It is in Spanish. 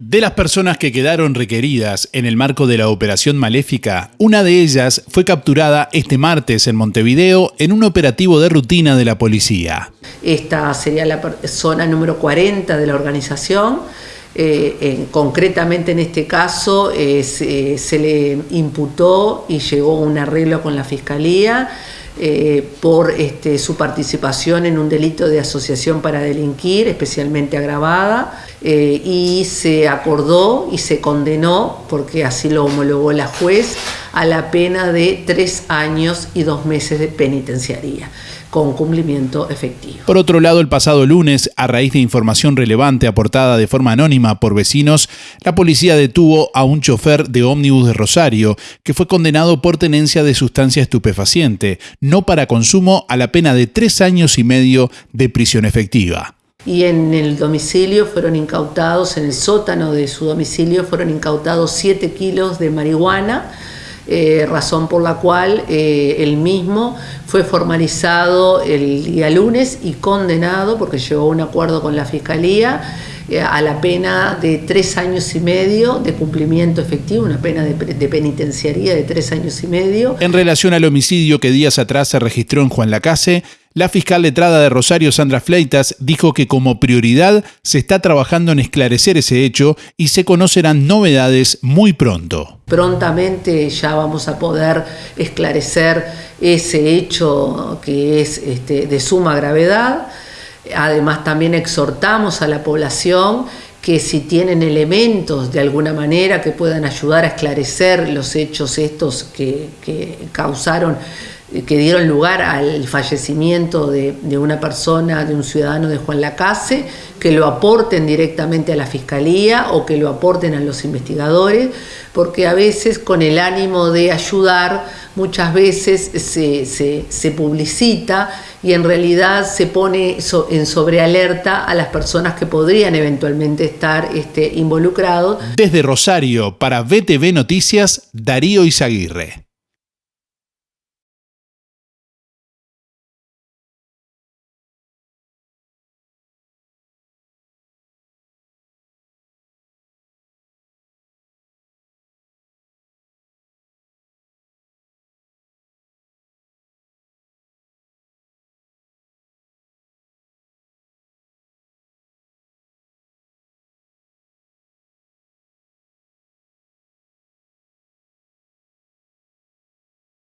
De las personas que quedaron requeridas en el marco de la Operación Maléfica, una de ellas fue capturada este martes en Montevideo en un operativo de rutina de la policía. Esta sería la zona número 40 de la organización. Eh, concretamente en este caso eh, se, le imputó y llegó un arreglo con la Fiscalía eh, por este, su participación en un delito de asociación para delinquir, especialmente agravada, y se acordó y se condenó, porque así lo homologó la juez, a la pena de tres años y dos meses de penitenciaría con cumplimiento efectivo. Por otro lado, el pasado lunes, a raíz de información relevante aportada de forma anónima por vecinos, la policía detuvo a un chofer de ómnibus de Rosario, que fue condenado por tenencia de sustancia estupefaciente, no para consumo, a la pena de tres años y medio de prisión efectiva y en el domicilio fueron incautados, en el sótano de su domicilio fueron incautados 7 kilos de marihuana, eh, razón por la cual eh, el mismo fue formalizado el día lunes y condenado, porque llegó a un acuerdo con la Fiscalía, eh, a la pena de tres años y medio de cumplimiento efectivo, una pena de, de, penitenciaría de tres años y medio. En relación al homicidio que días atrás se registró en Juan Lacase, la fiscal letrada de Rosario, Sandra Fleitas, dijo que como prioridad se está trabajando en esclarecer ese hecho y se conocerán novedades muy pronto. Prontamente ya vamos a poder esclarecer ese hecho que es este, de suma gravedad. Además también exhortamos a la población que si tienen elementos de alguna manera que puedan ayudar a esclarecer los hechos estos que, que causaron que dieron lugar al fallecimiento de, una persona, de un ciudadano de Juan Lacase, que lo aporten directamente a la Fiscalía o que lo aporten a los investigadores, porque a veces con el ánimo de ayudar, muchas veces se, publicita y en realidad se pone en sobrealerta a las personas que podrían eventualmente estar este, involucrados. Desde Rosario, para BTV Noticias, Darío Izaguirre.